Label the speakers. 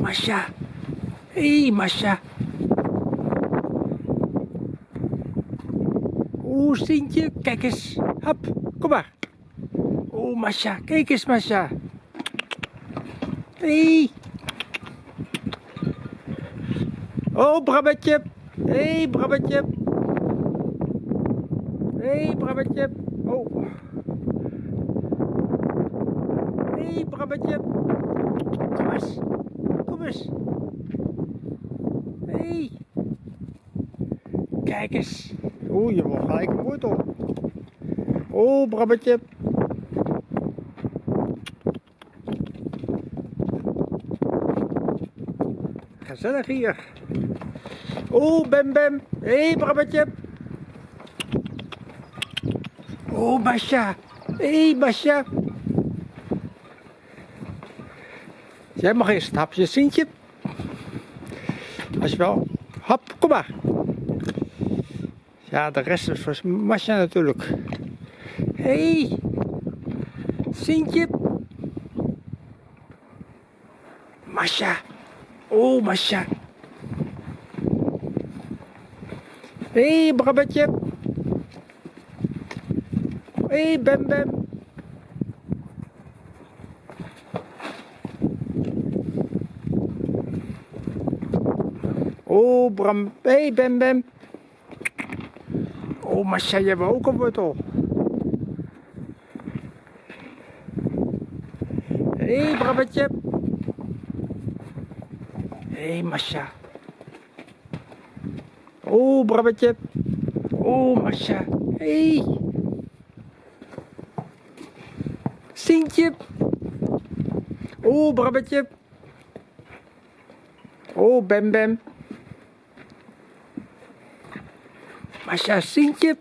Speaker 1: Masha. Hé, hey, Masha. Oeh, Sintje, kijk eens. Hap, kom maar. Oeh, Masha, kijk eens, Masha. Hé. Hey. Oh, Brabbetje. Hé, hey. Hé, hey. Oh. Hé, hey. Kom eens. Hé. Hey. Kijk eens. Oeh, je wordt gelijk een wortel. Oh, Brabbetje. Gezellig hier. Oh, Bem Bem. Hé, hey, Brabbetje. Oh, Masha. Hé, hey, Masha. Jij mag eerst een hapje, Sintje. Als je wel. Hap, kom maar. Ja, de rest is voor Masha natuurlijk. Hé, hey, Sintje. Masha. Oh, Masha. Hé, hey, Brabbetje. Hé, hey, Bem Bem. Oh, Bram. Hé, hey, Bem Bem. Oh, Masha, je hebt ook een wortel. Hé, hey, Brabbetje. Hé, hey, Masha. Oh, Brabbetje. Oh, Masha. Hé. Hey. Sintje. Oh, Brabbetje. Oh, Bem Bem. Masha, Sintje.